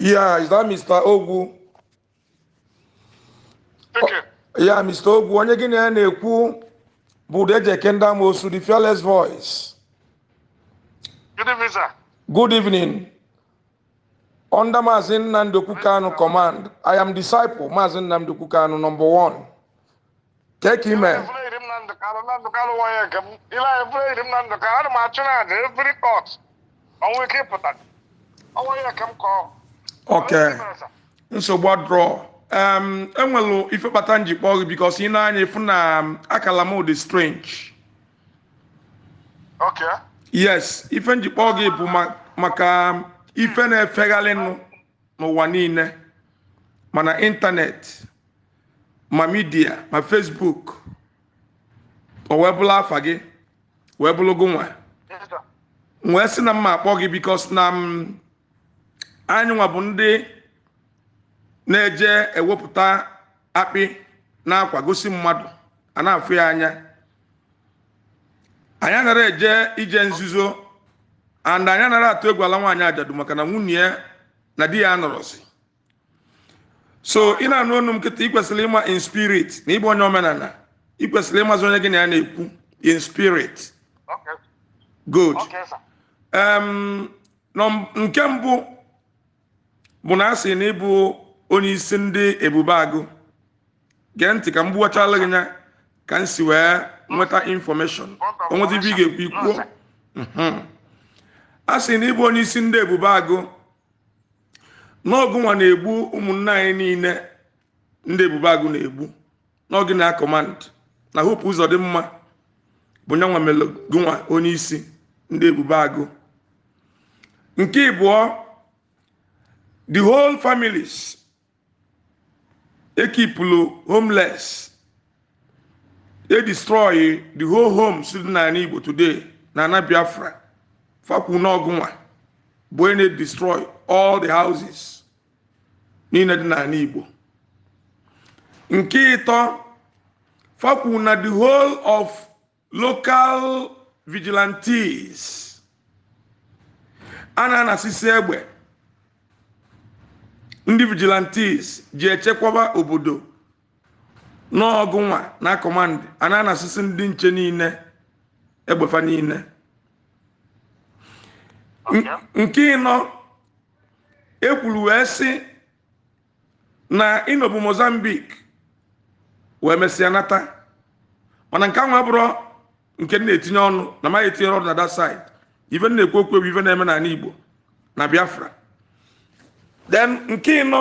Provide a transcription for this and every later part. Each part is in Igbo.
Yeah, is that Mr. Ogwu? Yeah, Mr. Ogwu. Onye gị na ya na-ekwu bụ Udeje Kenda Mosu, the fearless voice. Good evening, sir. Good evening. Under Mazi Nnamdi Kanu command, I am disciple Mazi Nnamdi Kanu number one. Take him. court. Ọnwa ike ịpụta. Ọnwa ya nke m kọọ. Okay. nsogbu adrọ. Um, enwelu ife kpata nji kpọọ gị bikos ị na-anya ịfụ na um, akala m dị strange. Yes ife nji kpọọ gị bụ ma- maka um, ife na-efegharị nụ n'ụwa niile. Mana ịntanetị ma midia ma fesbuk o wee bụrụ afa gị wee bụrụ gị nwa wee sị na mma akpọ gị bikos na m anyị nwa bụ ndị na-eje ewepụta akpị na-akwa gosi mmadụ a na-afụ ya anya anyị anara eje ije nzuzo and anyị anara atụ egwu ala nwaanyị ajadu maka na nwunye na di ya anọrọzi so ị na-anụ ọnụ m kịta ị kwesịrị ịma in spirit na ịbụ onye omenala ị kwesịrị ịmazi onye gị na ya na-ekwu in spirit Okay. good Okay, sir. Em, nọm- nke mbụ bụ na a na ịbụ onye ndị ebube agụ gee ntị ka m gbuwachala gị ya ka m si wee nweta infọmeshọn onwezi ibe ị ga-ekwu ikwuo Mhm. a sị na ịbụ onye isi ndị ebube agụ n'ọgụ nwa na-egbu ụmụnne anyị niile ndị ebube agụ na-egbu n'oge na kọmand na hope ụzọ dị mma bụ nyanwa mere gụnwa onye isi ndị ebube agụ. Nke ịbụọ the whole families ekipulu homeless e destroy the whole homes dị n'ala igbo today na ana biafra fakwu n'ọgụnwa bụ onye na-destroy all the houses niile dị n'ala igbo. Nke ịtọ fakwu na the whole of local vigilantes. A na-anasisi egbe ndị vigilantes ji echekwaba obodo n'ọgụ nwa na kọmand a na-anasisi ndị nche niile egbefa niile. Nke ịnọ ekwuru wee sị na ịnọbụ mozambique wee mesịa nata. Mana nke ahụ abụrụ nke na-etinye ọnụ na maghị etinye ọnụ na that side ife m na-ekwu okwu ife na-eme n'ala igbo na biafra. Then nke ịnọ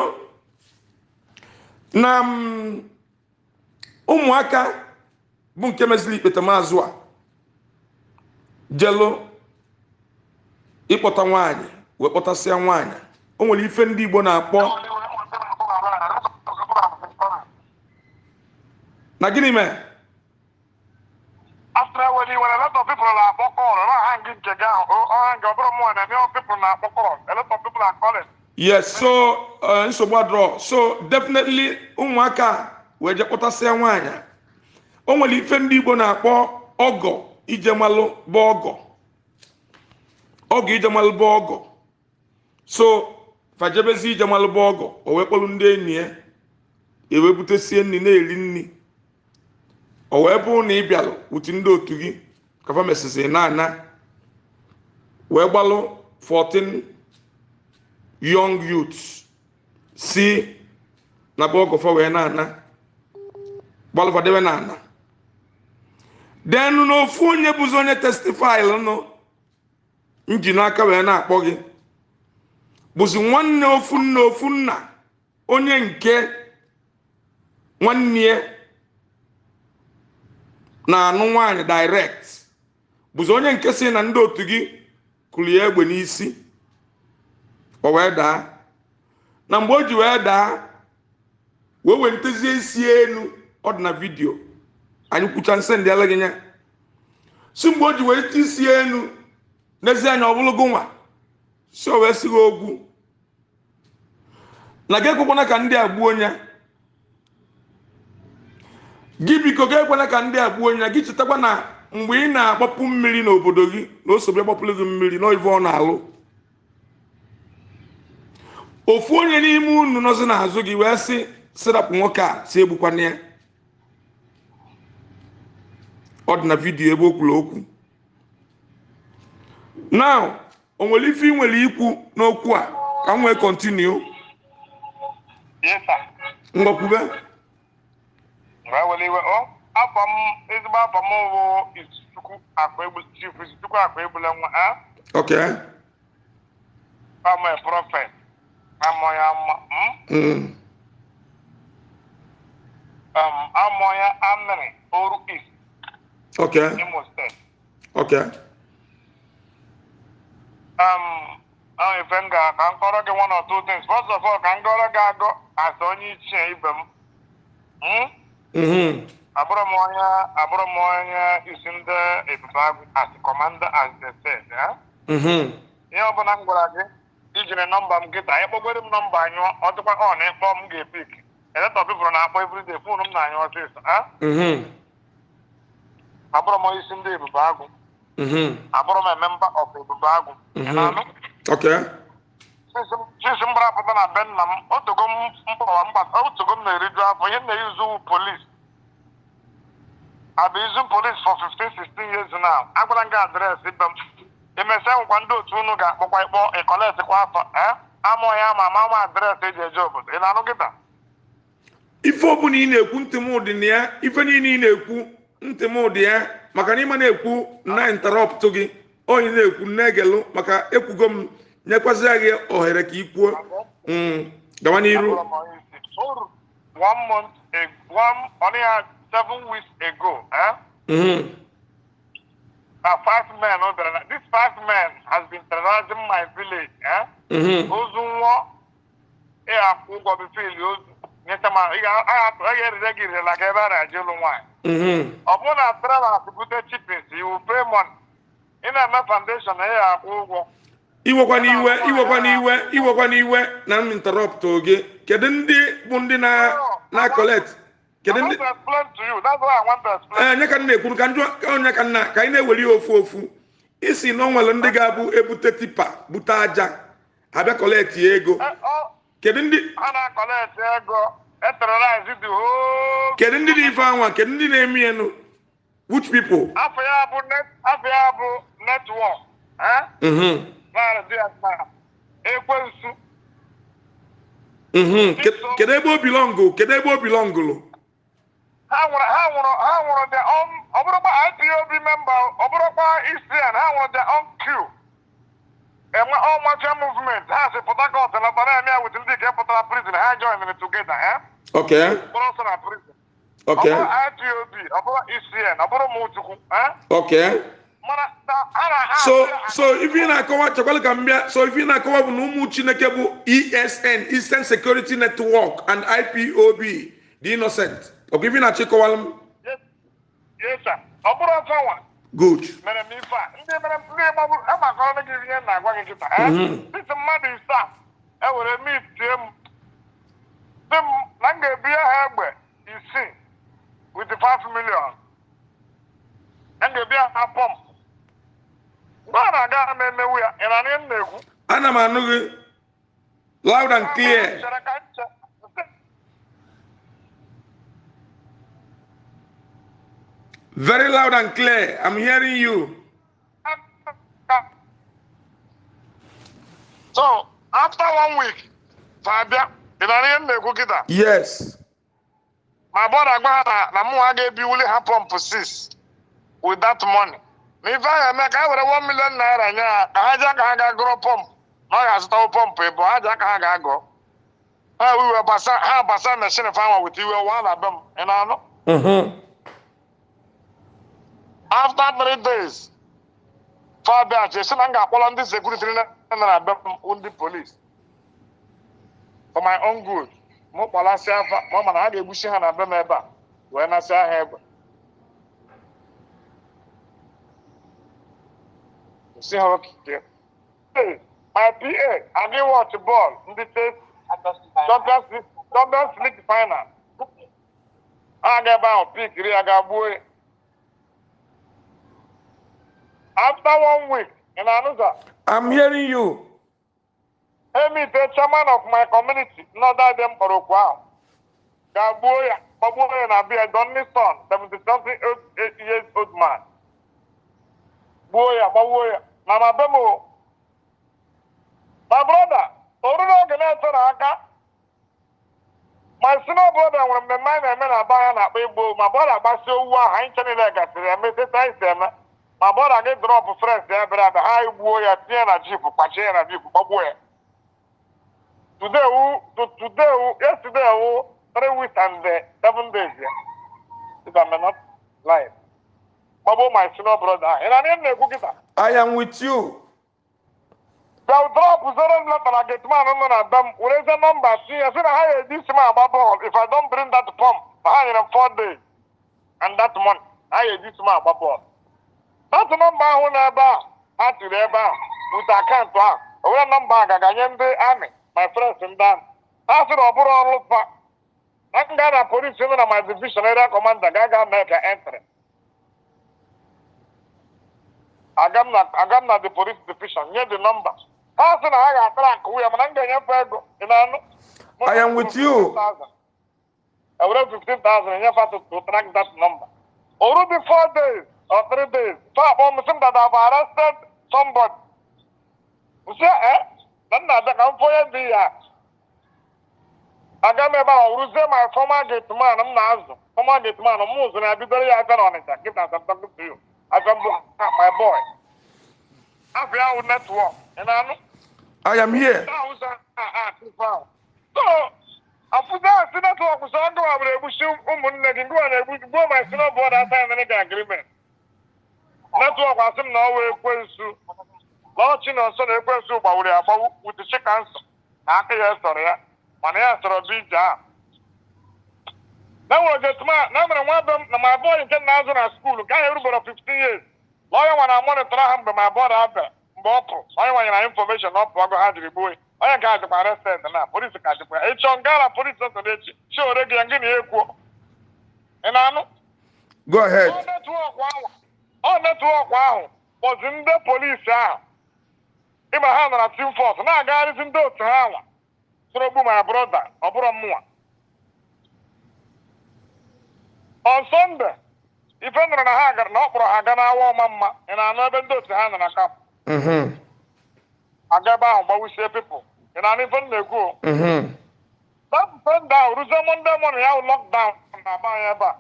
na mm, ụmụaka bụ nke meziri ikpete maazụ a jelu ịkpọta nwaanyị wee kpọtasịa nwaanyị o nwere ife ndị igbo na-akpọ na gịnị mee After when you were a lot of people are calling, not hanging. A. yes so uh, nsogbu adọrọ so definitely ụmụaka wee je kpọtasịa nwaanyị o nwere ife ndị igbo na-akpọ ọgọ ijemalụ bụ ọgọ. Ọgọ ijemalụ bụ ọgọ. So fajebezi ijemalụ bụ ọgọ o wee kpọrọ ndị enyi ya ewee butesie nri na-eri nri. O wee bụrụ na ị bịalụ wuti ndị otu gị ka fa mesịsị na-ana wee gbalụ 14 young youths. Si na be wee na-ana gbalụfadebe na-ana denu n'ofu onye bụzi onye testifil nụ nji n'aka wee na-akpọ gị bụzi nwanne ofu nna ofu nna onye nke nwanne na-anụ nwaanyị direct. Bụzi onye nke si na ndị otu gị ya egbe n'isi. O wee daa. Na mgbe o ji wee daa wee wentezie isi elu ọ dị na vidio anyị kwucha nsị ndị ala gị nya. Si mgbe o ji wee ti isi elu n'ezi anya ọ bụrụ gụnwa si o wee si gị ogwu. Na gị ekwekwana ka ndị a gbuo ya gị biko gị ekwena ka ndị a gbuo ya gị chetakwa na mgbe ị na-agbapụ mmiri n'obodo gị na o sobe gbapụrụ gị mmiri n'ive ọ na-alụ. Ofu onye n'ime unu nọzi n'azụ gị wee sị sirapụ nwoke a si egbukwana ya. Ọ dị na vidiyo ebe o kwuru okwu. Now o nwere ife ị nwere ikwu n'okwu a? Ka m wee kọntinu o afọ m ezigbo afọ m bụ Izuchukwu akpa egbu chief Izuchukwu akpa egbula nwa a ok amụ prọfet amụ ya mma mm? Um, amụ ya amịrị oru east. Ok Imo steeti ok um, ahụ ife m ga ka m kọrọ gị one or two things. First of all ka m gọrọ gị agọ asa onye ichie ibe m abụrụ m onye abụrụ m onye isi ndị ebube agụ as commander as eh? Mhm. ihe ọbụla m gwara gị ijiri nọmba m kịta ịkpọgoro m nọmba anyụọ ọ dịkwa ọ na ịkpọ m ga-epik eletọ na-akpọ everyday fon m na-anyụ ọsịsọ? Mhm. abụrụ m onye isi ndị ebube agụ Mhm. abụrụ m memba of ebube agụ Mhm. sisi m gbarapụta na be nna m otogo m mkpọwa mgbasa otogo m na-eriju afọ ihe m na-eyuzu polis abụ izu polis for 15 16 years now agwara m gị adreesị be m emesịa nwekwa ndị otu unu ga-akpọkwa ịkpọ ịkọletikwa afọ ee amụọ ya ma ama ama adreesị eji eje obodo. Ị na-anụ kịta ife ọbụla ị na-ekwu ntị m dị na ya ife niile ị na-ekwu ntị m dị ya maka na ịma na-ekwu na interrupt gị onye na-ekwu na-egelu maka ekwugo m nyekwazịa gị ohere ka ị kwuo. Mm. gawa n'iru. One month one seven weeks ago eh? Na five men bịara na this five men has been terrorizing my village eh? Mhm. ozu nwụọ ị akwụ ụgwọ bifo ili ozu nyeta ma ị ga- a ga- a ga-erire gị irela ka ebe a na-eje ụlụ nwaanyị Mhm. ọ bụrụ na travel bute chipins iwu pay money ị na-eme foundation na ị ga-akwụ ụgwọ iwekwa n'iwe iwekwa n'iwe iwekwa n'iwe na m interrupt oge kedu ndị bụ ndị na na collect nye ka m na-ekwu ka onye ka nna ka anyị na-eweli ya ofu ofu. Isi na o nwere ndị ga-abụ ebute tipa bute aja. Abịa ya ego. Eh, kedu ndị ha na-akọleti ego. Eterorize the whole kedu ndị dị ife anwa kedu ndị na-eme ya nụ which people? Afọ ya bụ afọ ya bụ netwọk eh? mhm. Na ekwensu. Mhm. Ke- kedu ebe o bilọngụ kedu ebe o bilọngụlụ ha nwụrụ ha nwụrụ ha nwụrụ the on ọ bụrụkwa IPOB memba ọ bụrụkwa ECN ha nwụrụ the on queue enwe all martial movement. Ha si Port Harcourt na ya with ndị nke pụtara prison ha join together eh? okay ọsọ na prison. Ọ okay bụrụ IPOB ọ bụrụ ECN ọ bụrụ Mụchukwu eh? okay so so ife na-akọwa chekwala ka m bịa. So ife ị na-akọwa bụ na ụmụ chineke bụ esn eastern security network and ipob the innocent ọkwa ife ị na-achọ ịkọwala m Yes, yes, sir. ọ bụrụ ọsọ nwa good. Mere m ife a. Ndị mere ndị gbagburu agbakọrọ gị ihe m na-agwa gị kịta eh? Mhm. dịtụ mmadụ ise a ewere mit tie m. Na m ga-ebinye ha egbe isii with 5 million. M ga-ebinye ha pọmpụ mgbe a na-aga m emewu ya. Ị na ihe m na-ekwu ana m anụ gị loud and clear Chere ka m che- very loud and clear. I'm hearing you. So after one week fa bịa ị na ihe m na-ekwu kịta yes ma bọda gwa ha na na mụnwa ga-ebiwuli ha pọmpụ 6 with that money. Na ife ahụ eme ka ha were 1 million naira nye ha ka ha ji aka ha ga gụrụ pọmpụ na ọ ga-azụtawo pọmpụ ịbụ ha ji aka ha ga-agọ ha iwe gbasa ha gbasa meshin fanwa wit iwe wa na be m ị na-anụ Mhm. After three days fabia si na m ga-akpọrọ ndị sekuriti na na m ndị polis for my own good mụ kpalasị afa ma ọ ha ga-egbuchi ha na be m ebe a wee nasị ha egbe. Si ha okike my pa adị wọch bọọlụ ndị champions league final. Ha ga ebe ahụ pikiri ya ga gbuo ya. After one week ị na-anụ sa i'm hearing you. Emite chairman of my community n'ọda dị mkpọrọ okwu ahụ ga-gbuo ya gbagbuo ya na bia Donny son 70 something years old man. Gbuo ya gbagbuo ya na na be m o my brother oge na-etere aka. My senior brother nwere mmemme anyị na-eme na aba ya na-akpa igbo ma bọda agbasi owu ahụ anyị nche niile gasịrị eme site anyị si eme ma bọda gị drọpụ frens ya bịara abịa ha gbuo ya tinye na jip kpachie ya na jip gbagbuo ya. Today wu to- today wu yesterday wu three weeks and uh, seven days ya if I may not lie gbagbuo my senior brother ahụ ị na-anị na-ekwu kịta I am with you. bịa drọpụ zero leta na getman nọ na be m werezie nọmba tinye sị na ha ga-eji isi m agba bọọlụ if I don't bring that pump na ha nyere m four days and that money ha ga-eji isi m agba bọọlụ datụ nọmba ahụ na ebe a ha tiri ebe a wute akaụntụ ahụ. O were nọmba a ga-aganye ndị amị my friends ndị amị. Ha sị na ọ bụrụ ọrụ fa na m gaa na polisi nọ na my division area commander ga aga mee ka entry aga m na the police division nye the number ha sị na ha ga-atara akụ ya mana m ga-enyefe ego. Ị na-anụ? I am with you. ewere 15,000 enyefe to to track that number. Dị four days. Days fa akpọ m sị m that I've arrested somebody nsị eh na nna abịa ka m fụ onye dị ya aga m ebe a ruzie my former gate man m na-azụ former gate man m ụzụ na bidoro ya to you my boy ya wụ netwọk ị na-anụ I am here. so afụza si netwọk sọ ndị wa bụrụ egbuchi ụmụnne gị ndị wa na-egbu gbuo asa ya ga agreement netwọk asị m na ọ wee ekwensu. Lọọchi na nso na ekwensu gbawuru ya agbawu wuti chikansọ na aka ya sọrọ ya mana ya sọrọ bụ ije ahụ. Na nwere getma na mere nwa be m na ma bọọlụ nke na-azụ na skuulu ahụ erubere 15 years lọya nwa na monitọrọ ha mgbe ma bọọlụ abịara mgbe ọ pụrụ onye nwanyere na infọmeshọn ọ pụọ ha jiri gbuo onye nke a dịkwa arested na polisi ka dịkwa ya. Ịchọ nga na polisi ọsọ echi chi ore gị ya ngị na ya ekwuo. Ị na-anụ? Go ahead. netwọk ahụ. Ọ netwọk ahụ kpọzi ndị polisi ahụ. Ịma ha nara tim fọs na-agagharịzi ndị otu ha nwa soro ogbu ma broda ọ bụrụ mmụnwa on Sunday ife nụrụ na ha gara na ọ kpọrọ ha ga n'awa ọma mma ị na-anụ ebe ndị otu ha nọ na kamp Mm-hmm. aga ebe ahụ gbawisie pipụl ị na-anụ ife m na-ekwu o? Mm-hmm. that Sunday ahụ ruzie Monday morning ya wụ lockdown na aba anyị ebe a.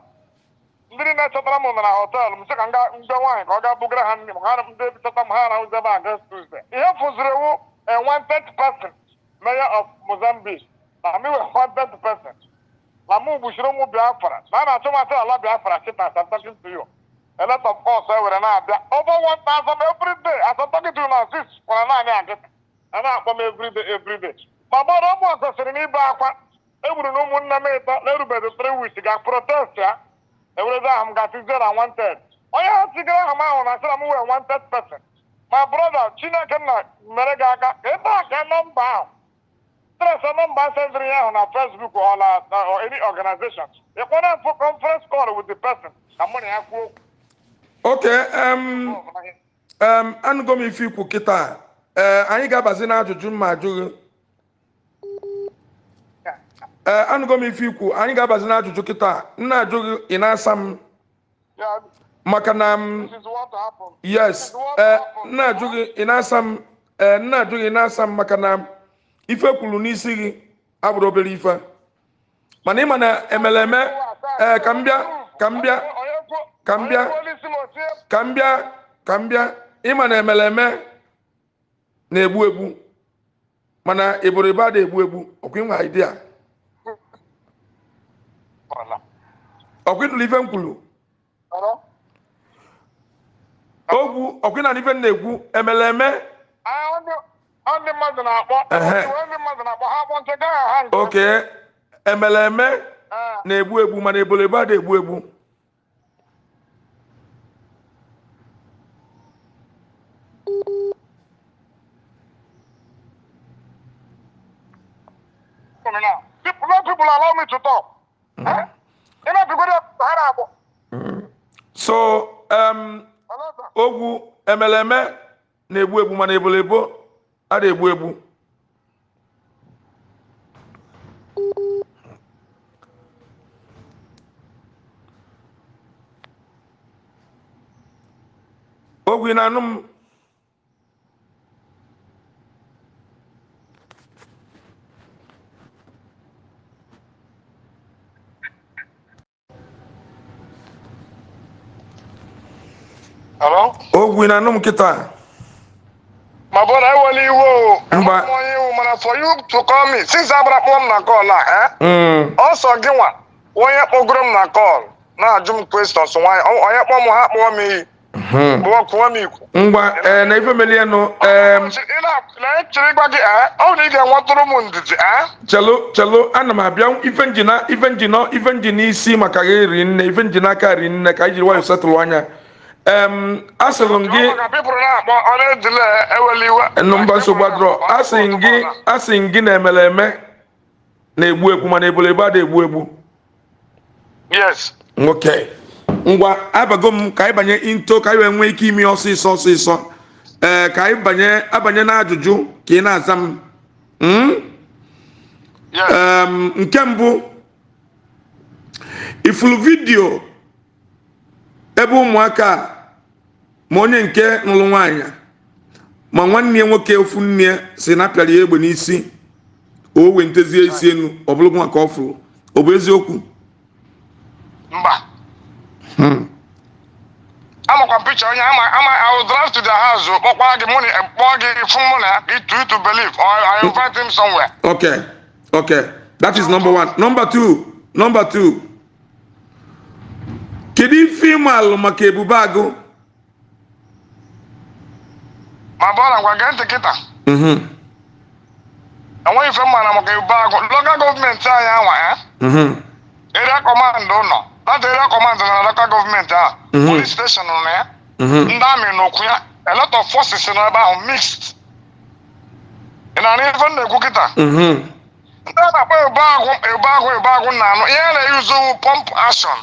ndị niile chọtara m nọ na họteelụ m sị ka m mgbe nwaanyị ka ọ gaa bugara ha nri m ha ndị chọta m ha na-ahụzi ebe a Tuesday ihe fụziri ewu a wanted person mayor of Mozambique. Na mi wee wanted person na mụ gbuchiri ụmụ Biafra. Na a na-achọ masị ala Biafra. Chita as I'm talking to you a lot of us ewere na-abịa over 1000 every day. As I'm talking to you now six kwara naanị agịta a na-akpọ m every day every day. Ma gbara ụmụ kwesịrị n'ibe akwa egburu na ụmụnne m ịtọ na-erubeghị three weeks ga protest ya. Ewerezi ahụ m ga-asị zero and wanted. Onye ha tigara aha m ahụ na asịra m wee wanted person. My brother chineke nna mere gị aka ka ebe a ka nọmba ahụ stress nọmba sendịrị ya ahụ na na na- or any organization. Ịkpọrọ mfụ conference call with the person. Ka mụ na ya kwuo okwu um, anụgo m ife ikwu kịta. Anyị ga-abazi n'ajụjụ mma ajụghị. Ee, anụgo m ife ikwu. Anyị ga-abazi n'ajụjụ kịta. Nna ajụghị ị na-asa m? Maka na m yes. Ee nna ajụ gị ị na-asa m? Ee nna ajụ gị na-asa m maka na ife kwuru n'isi gị abụrụ obere ife. Mana ịma na emeleme ee ka m bịa ka m bịa ka m bịa ka m bịa ka m bịa. Ịma na emeleme na-egbu egbu. Mana ịbụrịba da egbu egbu ọkwa ịnwe idea Ọla. Ọkwa ịnụrụ ife m kwuru Ọrụ? ogwu ọkwa ịna ife m na-ekwu emeleme Ah, ndị ọ ndị mmadụ na-akpọ Ehe. Iwe ndị mmadụ na-akpọ ha akpọ nke gaa ha nke oke emeleme Ah, na-egbu egbu mana eboleba da egbu egbu. Unu na- people let people allow me to talk. Eh? ị na-apịgoro ha na-akpọ Mm. so um ogwu emeleme na-egbu egbu mana ebolebo a na-egbu egbu ogwu ị na-anụ m? Ogwu ị na-anụ m kịta My brother, ewela iwe. Mba. Onye iwu mana for you to call me since abara kpọọ m na call a eh? Mm, ọsọ gị nwa onye kpọgoro m na call na-ajụ m questions nwanyị onye kpọọ m ha kpọọ m iyi kpọọ kụọ m ikwu ngwa ee na ife melienụ em Ị na- na-echere ịgwa gị eh? ọ bụ na ị ga-enwetụrụ m ndidi eh? chelu chelu ana m abịa ife njina ife njina ife njina isi maka gị ri nne ife njina aka ri nne ka anyị jiri nwayọ setụlụ anya asịrị m gị Ọ maka people na-akpọ ọ na-edile ewela iwe. Nụ mba nsogbu adịrọ. asị m gị asị m gị na emere eme. Na-egbu egbu mana ebolo ebe a da-egbu egbu yes. Nwoke ngwa abago m ka anyị banye into ka anyị wee nwee ike ime ọsịsọ ọsịsọ. Ee ka anyị banye abanye n'ajụjụ ka ị na-aza m. Mm? Em, nke mbụ ifulu vidio ebe ụmụaka a, ma onye nke nụrụ nwaanyị ma nwanne ya nwoke ofu nne si na apịara ya egbe n'isi o wee ntezie isi enu ọ bụrụ maka ọ fụrụ ọ bụ eziokwu mba Hmm. amakwa m picha onye ama ama I will drive to their house o, kpọkwa gị mụ na kpọọ gị fụ mụ na itu itu believe or I invite him somewhere Okay, okay. That is number one. Number two, number two. Kedu ife ịma alụ maka ebube agụ? ma bọọla ngwa gee ntị kịta. Mhm, enweghị ife mma na maka ebe agụ. Local gọọmenti anyị anwa ya area command ụlọ that area command na local gọọmenti a Mhm. station nọ na ya. Mhm, ndị amị n'okwu ya. A lot of forces nọ ebe ahụ mixed. Ị na-anụ ife m na-ekwu kịta? Mhm, ndị a na-akpọ ebe agụ ebe agụ ebe agụ na-anụ. Ihe na-eyuzu pump action.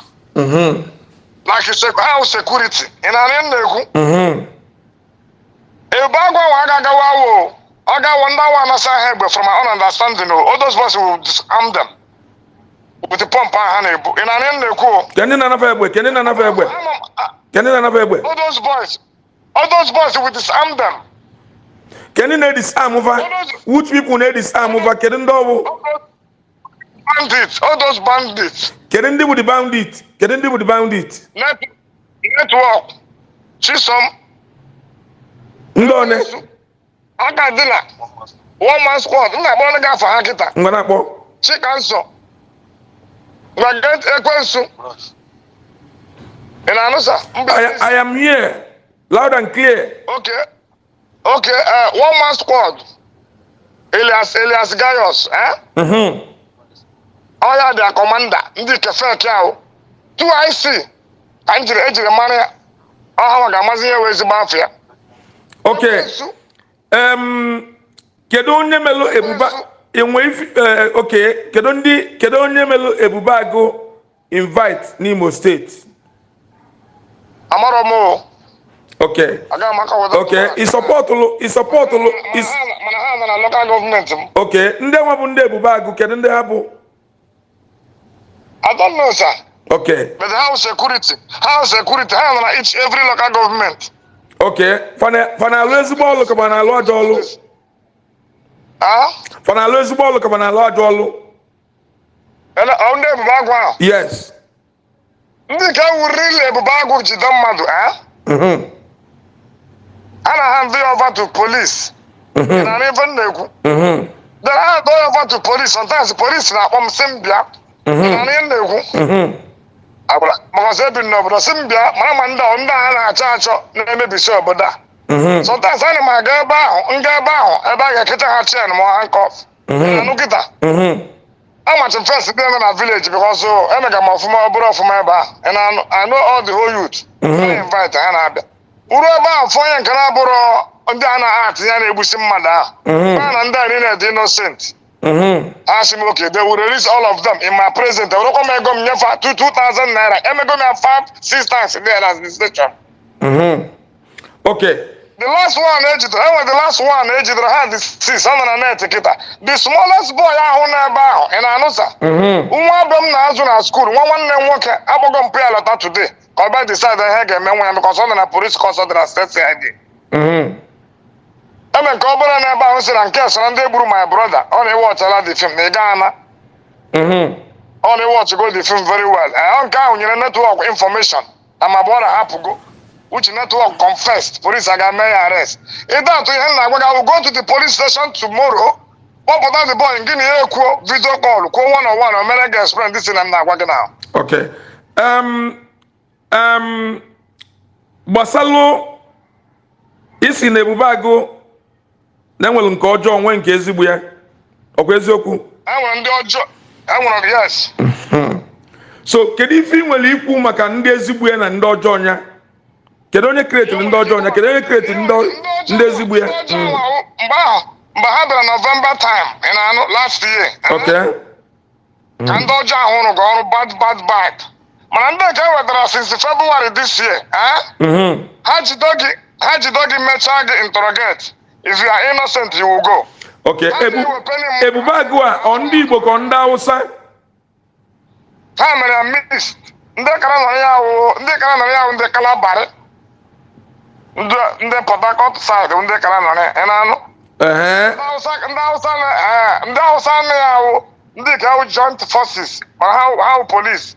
House security ị m na-ekwu ebe agụ ahụ agagawa wo. Ọ gawo ndị awa anasa ha egbe from my own understanding o all those boys will disarm them with the pump ha na-ebu ị m na-ekwu Kedu na-anafa egbe? Kedu na-anafa egbe? Kedu na-anafa egbe? all those boys all those boys will disarm them Kedu na-edisarm fa? Which people na-edisarm fa? Kedu ndị those bandits. All those bandits. Kedu ndị bụ the bandit? Kedu ndị bụ the bandit? net network chisom Ndị one? aka dị na one man squad m na-akpọrọ gị afọ ha kịta Ngwa na-akpọ. chikansọ gbaget ekwensu ị na-anụ sa I, I am here. Loud and clear. okay okay uh, one man squad elias elias gaius eh? Mhm, ọya dị kọmanda ndị kefek ahụ. 2ic ka ejiri mara ya. Ọha ma ga-amazi ihe wee ezigbo afọ ya. Kedu onye melụ ebuba enwe ifi eh, okay kedu ndị kedu onye melụ ebube agụ invite n'imo steeti amarọ m o. Okay agaghị m akọwata okay ịsọpọtụlụ ịsọpọtụlụ is mana ha nọ na lokal gọọmenti m. Okay ndị nwa bụ ndị ebube agụ kedu ndị ha bụ? I don't know sir. Okay. But house security? House security? Ha nọ na each every local government. Okay. Fana fana ezigbo ọlụ ka fana alụ ajọ ọlụ ah fana alụ ezigbo ọlụ ka fana alụ ajọ ọlụ ele ọ ndị ebube agụ ahụ yes. Ndị nke wuriri ebube agụ jide mmadụ ah mhm ha na ya over to police. Mhm na n'ife m na-ekwu? Mhm then ha do ya over to police. Sometimes police na-akpọ m sị m bịa. Na n'ihe m na-ekwu mhm. Agbara makọsị ebi n'obodo sị m bịa mara ma ndị ọ- ndị a na-achọ achọ na-emebisi obodo a mhm sometimes ana m aga ebe ahụ nga ebe ahụ ebe a ga-ekecha ha chen ma hankọf Mhm. anụ kịta mhm. Amachi m fest nọ na village because o emega m ọfụma ọ bụrụ ọfụma ebe a I know all the whole youth. Mhm. na invite ha na-abịa uru ebe ahụ fụ onye nke na-abụrụ ndị a na-atị ya na-egbusi mmadụ ahụ Mhm. na ndị a niile dị innocent. Mhm ha sị m okay they will release all of them in my present werekwa m ego m nyefe two two thousand naira. Emego m ya five six times there as the station mhm okay. The last one ejidere enwe the last one ejidere ha dị six ọ nọ na net kịta the smallest boy ahụ n'ebe ahụ ị na-anụ sa mhm nwa be m na-azụ na skuul nwa nwanne m nwoke akpọgo mpụ ya lọta today. Ka ọ bịa decide ihe ga-eme nwa ya because ọ nọ na police dị na state cid mhm, eme nke obere na ebe ahụ si na nke soro ndị gburu my brother ọ na-ewọchala the film na ị gaa na. Mhm. ọ na-ewọch go the film very well. Ee nke ahụ nyere netwọk information na ma brother hapụgo uche netwọk confessed police aga mee ya arrest. Ịda atụ ihe m na-agwa gị I will go to the police station tomorrow. Kpọpụta the boy gị na ya ekwuo video call kwuo one on one o mere gị explain this thing na m na-agwa gị na okay um, um, gbasalụ isi na ebube agụ na enwere nke ọjọọ nwee nke ezigbo ya. Ọkwa eziokwu? Enwere ndị ọjọọ. Enwere yes. So kedu ife ị nwere ikwu maka ndị ezigbo ya na ndị ọjọọ ya kedu onye kiretiri ndị ọjọọ ya kedu onye kiretiri ndị ezigbo ya? Mm, ahụ, mgbe ha bịara november time ị na-anụ last year. Okay ka ndị ọjọọ ahụ rụrụ ọrụ bad bad bad. Mana ndị nke ewetara since february this year eh? Ha jido gị mechaa gị interrogate. If you are innocent you will go. Okay Ebu, ebube agụ a ọ ndị igbo ka ndị hausa? Ha mere mist. Ndị kara nọrọ ya wụ ndị kara nọrọ ya wụ ndị kalabari. Ndị port harcourt side ndị kara nọrọ ya na-anụ? Ndị na eh, ndị hausa na ya wụ ndị ka wụ joint forces mana ha wụ- police.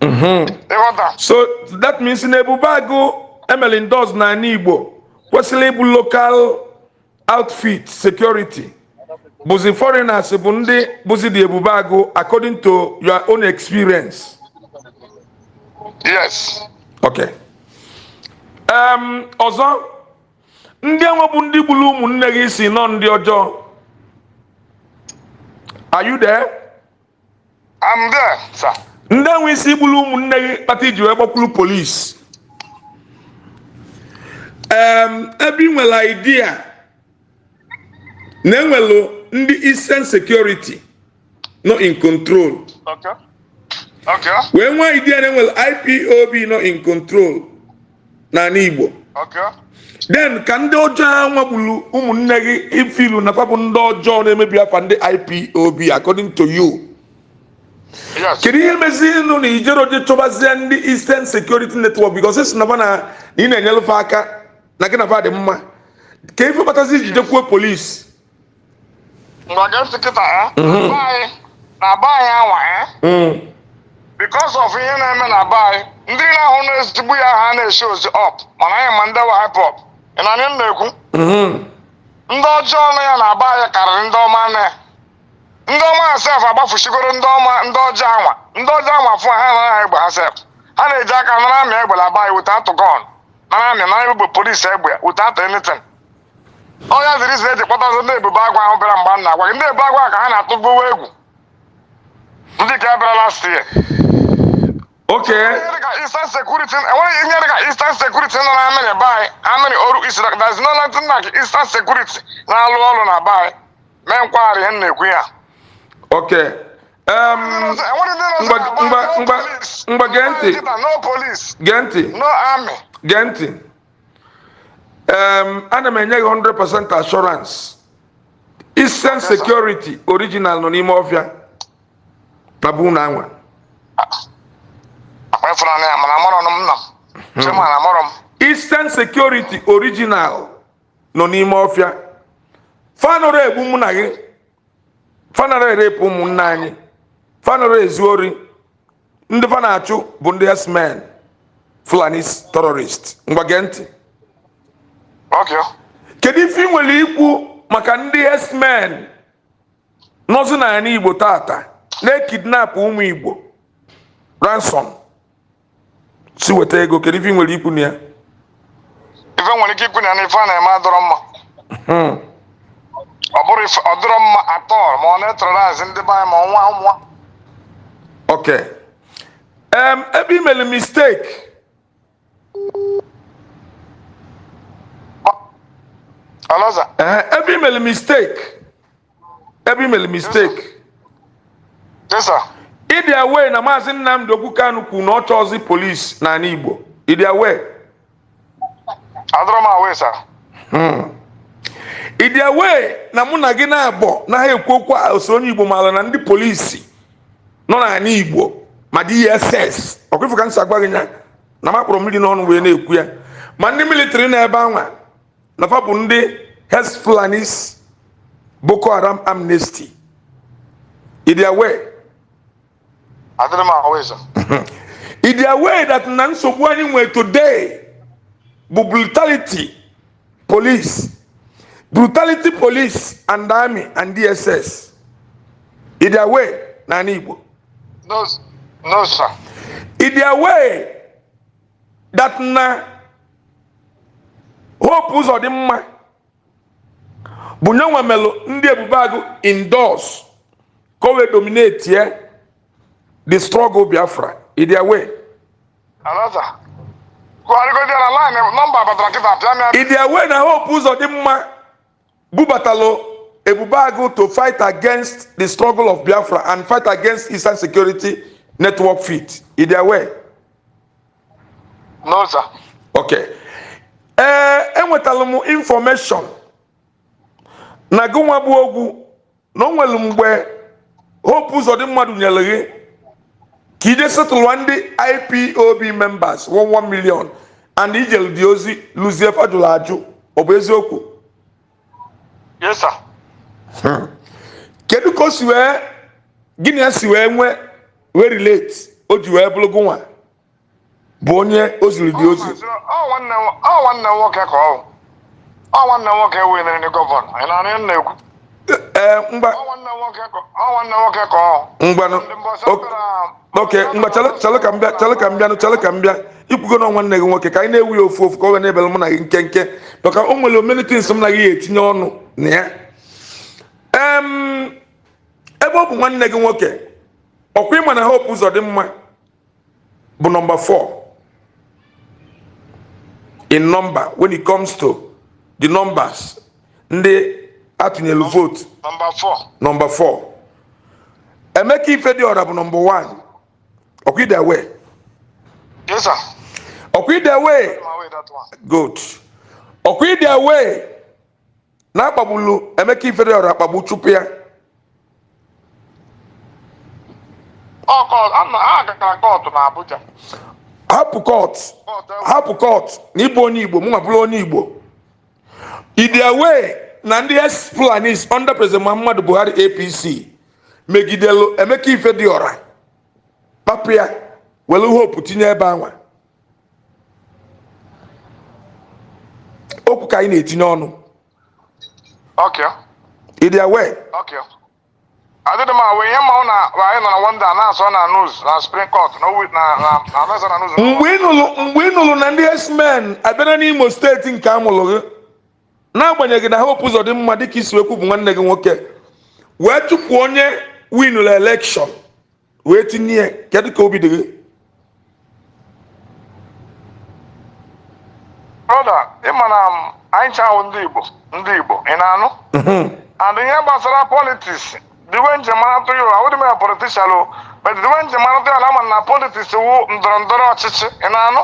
Mhm. ịghọta so that means na ebube agụ emeli ndos na ala igbo ịbụ local outfit security. Bụzi foreigners bụ ndị bụzi dị ebube agụ according to your own experience. Yes. Okay. Um, ọzọ ndị enwe bụ ndị gburu ụmụnne gị si nọ ndị ọjọọ. Are you there? i'm there sir. Ndị enwe isi gburu ụmụnne gị kpata iji wee gbakwuru polisi um, ebe ị nwere idea na enwelu ndị eastern security nọ in control. Okay. Okay. Wee nwee idea na enwelu ipob nọ in control n'ala igbo. Okay. Then ka ndị ọjọọ a nwagburu ụmụnne gị ifilu na papụ ndị ọjọọ na-emebi afa ndị ipob according to you. Kedu ihe mezirinụ na ijero je chọbazie ndị eastern security network? Because esi na na ị na-enyelụfe aka na gị na fa dị mma. Ka ife kpatazi ijide kwuo polisi eh? na be anyị na be anwa eh? because of ihe na-eme na be anyị ndị na-ahụ na-ezigbo ya ha na-eshi ozi up. Mana anyị ma ndị hip hop ị na na-ekwu? Ndị ọjọọ na ya na be anyị karịrị ndị ọma na ya ndị ọma sef agbafuchigoro ndị ọma ndị ọjọọ anwa. Ndị ọjọọ anwa fụ ha nara ha egbe ha sef ha na-eji aka nara amị egbe na be anyị wute atụ amị nara egbe polisi egbe atụ anything. Ọnya dịrị izi eji kpọtazi ndị ebube agwa ahụ bịara mgbe m na-agwa gị ndị ebube agwa ka ha na-atụbuwe egwu. Ndị ka bịara last year. Eastern Security enweghị ihe dịka Eastern Security nọ na amịrị be anyị. Amịrị oru isi there is no nothing like Eastern Security na-alụ ọrụ na be anyị. Mee nkwagharị ihe na-ekwu ya. Enweghị ndị na ntị. No police. Gee ntị. No army. Gee ntị um, ana m enye gị 100% assurance. Eastern security original nọ n'ime ọfịa? Na bụ na anwa akpa ịfụnanya ya mana amụrụ m nna m chema na amụrụ m. Eastern security original nọ n'ime ọfịa? Fanọrọ egbu mụ na gị. Fanọrọ erepụ ụmụnne anyị. Fanọrọ ezu ori. Ndị fa na-achụ bụ ndị herdsmen fulani terrorist. Ngwa gee ntị. Kedu ife ị nwere ikwu maka ndị herdsmen nọzi n'ala igbo tata na-ekidnap ụmụ igbo? Ransom. Si weta ego kedu ife ị nwere ikwu na ya? Ife nwere ike ikwu na ya na ife a na-eme adọrọ mma. Hmm. ọ bụrụ ọ dịrọ mma atọ ma ọ na-eterorize ndị be anyị ma ọnwa nwa. Um, ebe i mere mistake eh, ebe i mere mistake. I mere mistake jesa ịdị away na maazị nnamdị okwu kanu kwuru na ọ chọọzi polisi n'ala igbo. Ịdị away adọrọ m awe sa ịdị away na mụ na gị na-abọ na ha ekwu okwu ose onye igbo maara na ndị polisi nọ n'ala igbo ma dss ka nsi agwa gị nya. Na makpọrọ mmiri n'ọnụ wee na-ekwu ya. Ma ndị militiri na ebe anwa na fa bụ ndị hes fulanis boko haram amnesty. Ịdị aware? Adịrị m ahụ ịza ịdị aware that na nsogbu anyị nwere today bụ brutality police. Brutality police and army and dss ịdị aware na ala igbo? No no sir. Ịdị aware that na hope ụzọ dị mma bụ nye nwe melụ ndị ebube agụ indoors ka o wee dominate ye the struggle biafra. Another batara kịta pịa m ya ịdị aware na hope ụzọ dị mma bubatalụ ebube agụ to fight against the struggle of biafra and fight against eastern security network fit ịdị aware no sir okay ee enwetara m information na gị nwa bụ ogwu na o nwere mgbe hope ụzọ dị mmadụ nyere gị ka ije setụlụwa ndị ipob members 11 million and ijelu dị ozi luzie fajụrụ ajụ. Ọ bụ eziokwu? Yes sir. Kedu ka o si wee gịnị ya si wee nwee wee relate o ji wee bụrụ gị nwa? Bụ onye o ziri dị ozi. Nwanne m- ọ nwanne m nwoke ka ọ nwanne m nwoke wee nere gọvanọ. Ị m na-ekwu? Ee mgba ọ nwanne m nwoke ka ọ nwanne m nwoke ka ọ ngwanụ Ndị mbọsị ok- bịara- oke mgbe chere chere ka m bịa chere ka m bịanụ chere ka m bịa. Ikwugo na nwanne gị nwoke ka anyị na-ewu ya ofu ofu ka ọ wee na-ebere mụ na gị nkenke. Maka o nwere omenitins m na gị etinye ọnụ na ya. Ebe ọ bụ nwanne gị nwoke ọkwa ịma na hope ụzọ dị mma bụ nọmba 4 in number. When it comes to the numbers ndị atụnyelu vote. nọmba 4 nọmba 4 emeka ifediọra bụ nọmba 1 ọkwa ide away yes sir. Ọkwa ide away ma wee that one. Good. Ọkwa ide away na akpagbulu emeka ifediọra akpagbu chụpụ ya ọ kọt a na a gara kọtụ na Abuja. Hapụ kọt kọtụ ewu hapụ kọt na ịbụ onye igbo mụ nwa bụrụ onye igbo ide away na ndị ex fulanis under president muhammadu buhari apc megidelu emeka ifediọra kpapụ ya were hope tinye ebe anwa. Okwu ka anyị na-etinye ọnụ okay. Ide away okay adịdị m awa ihe mmanwụ na anyị nọ na wanda na-asọ na news na spring court na owi na na na na na news mgbe ị nụrụ na ndị x-men abịara n'imo steeti nke amụrụ gị n'agbanyeghị na hope ụzọ dị mma dịka isi wekwu bụ nwanne gị nwoke wee chụpụ onye winụrụ elekshọn wee tinye ya kedu ka obi dị gị? Broda ịma na m, anyị chawụ ndị igbo ndị igbo ị na-anụ? And ihe gbasara politiks diwe njem atụ ya awụdị m ya politishan o but diwe njem atụ ya na ama na politiks wu ndọrọ ndọrọ ọchịchị ị na-anụ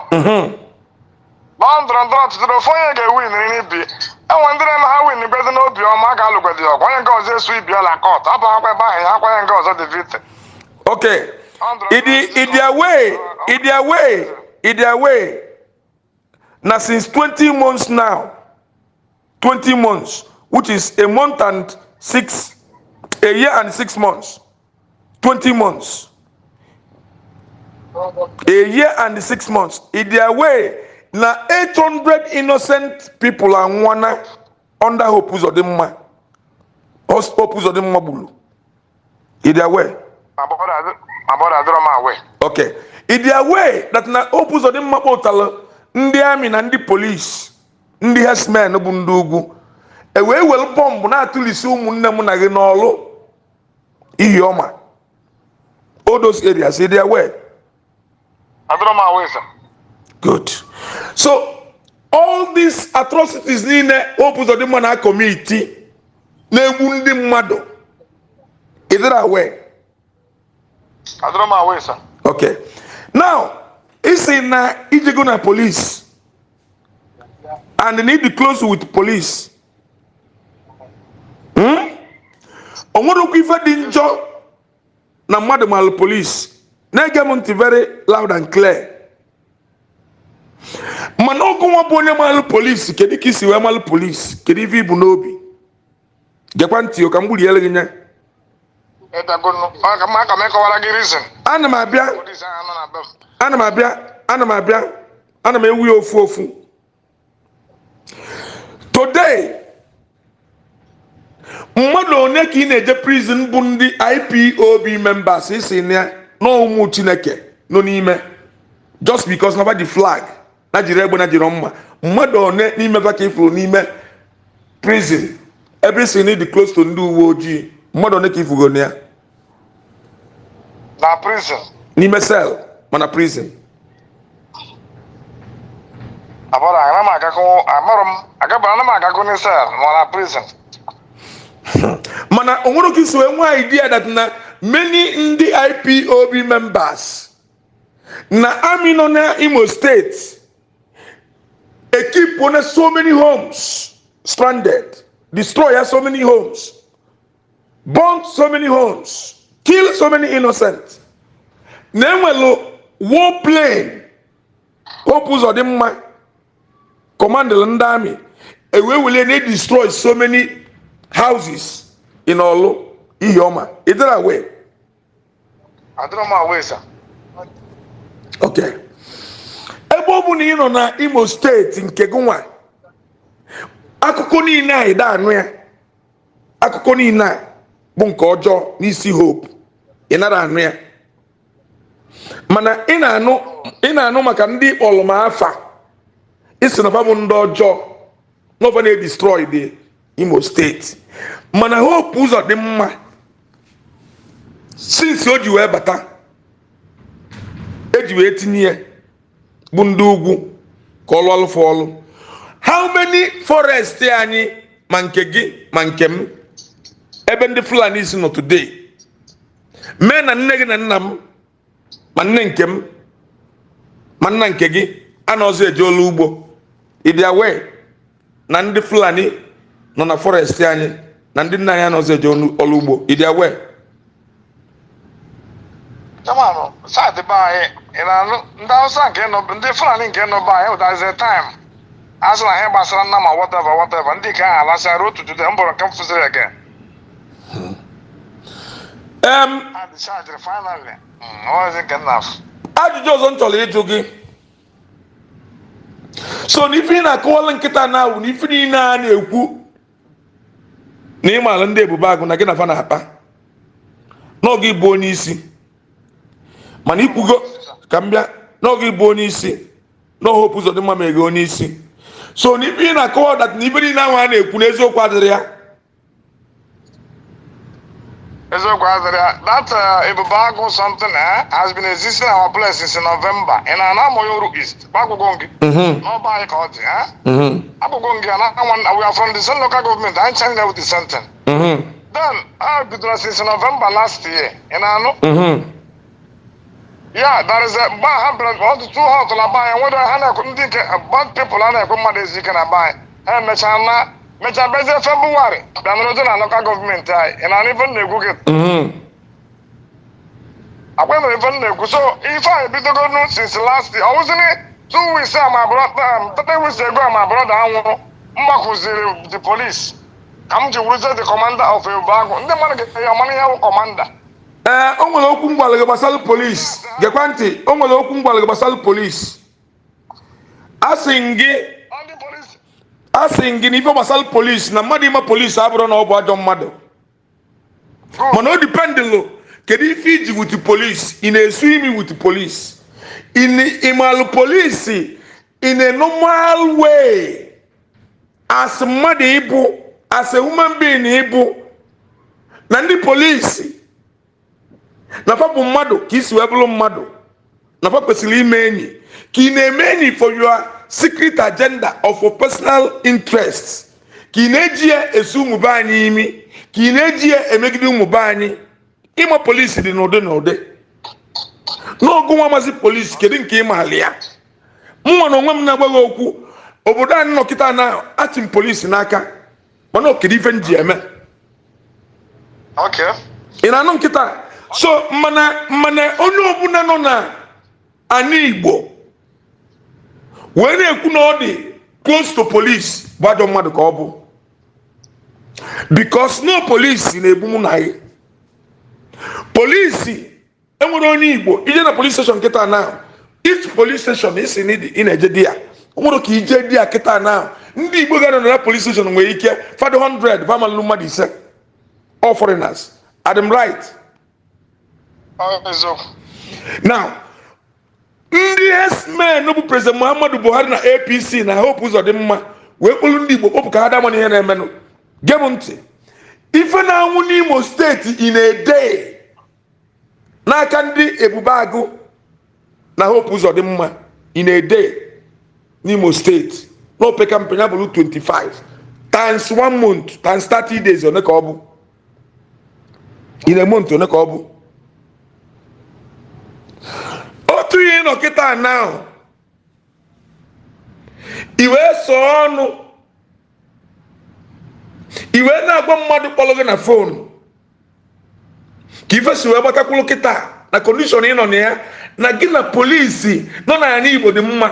na ndọrọ ndọrọ ọchịchị na ofu onye ga-ewin n'ibi enwe ndị na-eme ha win bezi n'obi ọma a ga-alụgwedi ọgụ onye nke ọzọ esu ibi ọla kọt apụ akwa ebe ahụ ya akwa onye nke ọzọ dị vite okay ịdị ịdị away ịdị away ịdị away na since 20 months now 20 months which is a month and six a year and six months. 20 months. A year and six months. Ịdị away na 800 innocent people anwana under hope uzodimma hope uzodimma gburu ịdị away abọda adịrọ m awe okay. Ịdị away that na hope uzodimma kpọtara ndị amị na ndị polisi ndị herdsmen bụ ndị ugwu e wee were bọmbụ na-atụlisi ụmụnne m na gị n'ọlụ iyi ọma ịdị away adịrọ m awe sa Good. So all these atrocities niile Hope Uzodimma na community na-egbu ndị mmadụ is it aware? Okay. Now, isi na ijego na police and need to close with police. Okwu ife dị njọ na mmadụ malụ police na-ege m ntị very loud and clear. Mana ọgụ nwa bụ onye malụ polisi kedu ka isi wee malụ polisi kedu ife ibu n'obi? Gekwa ntị ka m gburiere gị nye? Ana m abịa. Polisi ana m abịa. Ana m abịa. Ana m ewu ya ofu ofu. Today mmadụ one ka ị na-eje prison bụ ndị ipob members isi na ụmụ chineke nọ n'ime. Just because na ji flag na jiri egbe na jiri mma. Mmadụ one n'ime ka ifuru n'ime prison. Ebe isi na dị close to ndị uwe ojii mmadụ one ka ifugo na ya. Na prison. N'ime cell mana prison. Abọrọ ana m agakọ amarọ m agabara ana m agakọ n'isel ma na prison. mana onwere wee nwee idea that na many ndị ipob members na army nọ na imo steeti ekip na so many homes stranded destroy so many homes burn so many homes kill so many innocent. Na enwelu war plane hope ụzọ dị mma. Commandel ndị amị ewee wele na destroy so many houses in olu ihioma. Idira wee adịrọ m awe sa okay. Ebe ọ bụ na ị nọ na imo steeti nke gị nwa akụkọ niile a ịda anụ ya. Akụkọ niile a bụ nke ọjọọ n'isi hope. Ị nara anụ ya. Mana ị na-anụ ị na-anụ maka ndị kpọlụma afa isi na fa bụ ndị ọjọọ. N'ofe na-edestroy the imo steeti mana hope ụzọ dị mma since o ji wee bata eji wee tinye ya bụ ndị ugwu ka ọlụ ọlụfụ ọlụ. How many forest anyị ma nke gị ma nke m ebe ndị fulani si nọ today? Mee na nne gị na nna m ma nne nke m ma nna nke gị anọzi eje ọlụ ugbo. Ịdị awee na ndị fulani nọ na forest anyị na ndị nna anyị anọzi eje ọlụ ugbo. Ịdị awee chamanụ saịdị be anyị ị na-anụ ndị hausa nke nọ ndị fulani nke nọ be anyị ụdazie taịm a sị na ihe gbasara nna ma whatever whatever. Ndị nke ahụ alasịara otu jude m bụrụ nke m fụziri nke nna afụ ajụjụ ọzọ m chọrọ ịjụ gị. So na ife ị na-akọwala nkịta na awụ na ife niile a na-ekwu na ịmaala ndị ebube agụ na gị na fa na-akpa n'oge ịbụ onye isi. Mana ikwugo ka m bịa n'oge ịbụ onye isi n'ohopu ụzọ dị mma ma ege onye isi. So na ife ị na-akọwa dat na ife niile ahụ a na-ekwu n'eziokwu adịrị ya. Eziokwu adịrị ya that uh, ebube agụ something eh, has been existing in our place since November. Ị na-ana Amoyoru East. Gbagwụgo gị n'ọba anyị ka ọ dị agbụgbọ gị na we are from the same local government. Anyị changed with the same thing mhm, then a bidoro since November last year. Ị na-anụ ya a mgbe ha bịara ọtụtụ ha ọtụla be anyị nwere ha ndị nke bad people a na-ekwe mmadụ ezi ike na be anyị ha emechaa na mechaa bezie Febụwarị bịa nọrọje na local gọọmenti anyị ị na-anụ ife na-ekwu gị Mhm. agwa mere ife na-ekwu so ife a ebidogonu since last year. Ọ wụzini two weeks a ma three weeks ago a ma brọda anwụrụ mgbakụziri the police ka m ji wuruzie the commander of Ebubagụ ndị mmadụ ga-enye ọmanụ ihe wụ commander. Ee o nwere okwu mgbalị gbasara polisi gekwa ntị o nwere okwu mgbalị gbasara polisi asị m gị asị gị na ife gbasara polisi na mmadụ ime polisi abụrụ na ọ bụ ajọ mmadụ mana o dipendịlụ kedu ife iji wuti polisi ị na-esu imi wuti polisi ịmalụ polisi in a normal way. As mmadụ ịbụ as a human being ịbụ na ndị polisi na fa bụ mmadụ ka isi wee bụrụ mmadụ na fa kwesịrị ime enyi ka ị na-eme enyi for your secret agenda for personal interest. Ka ị na-eji ya esu ụmụ be anyị imi ka ị na-eji ya emegide ụmụ be anyị. Ịma polisi dị n'ụdị n'ụdị. N'ọgụ nwa mazi polisi kedu nke ịmaali ya? Mụnwa na onwe m na-agbaghị okwu. Obodo anyị nọkịta na m polisi n'aka mana kedu ife m ji eme? Okay. Ị na-anụ nkịta? So mana mana onye ọbụla nọ na ana igbo wee na-ekwu na ọ dị close to police bụ ajọ mmadụ ka ọ bụ. Because no polisi na-egbu mụ na gị. Polisi enwere onye igbo ije na police station kịta na each police station isi na ị na-eje di ya. Nwere ka ije di ya kịta na ndị igbo ga na police station nwere ike fado 100 bamalụ mmadụ ise. All foreigners adam right. Now ndị esmen bụ president muhammadu buhari na apc na hope ụzọ dị mma wee kpụrụ ndị igbo kpọpụ ka ha damana ihe na-emenụ gee ntị ife na-anwụ n'imo steeti ị na-ede n'aka ndị ebube agụ na hope ụzọ dị mma ị na-ede n'imo steeti n'opeka mpe ya bụrụ 25 times one month times 30 days one ka ọ bụ ị na-eme ntị one ka ọ bụ otu ihe nọ kịta now i wee ọnụ. I wee na-agwa mmadụ kpọrọ gị na fonu ka ife si wee gbatakwuru kịta. Na kondishọn ị nọ na ya na gị na polisi nọ na ya igbo dị mma.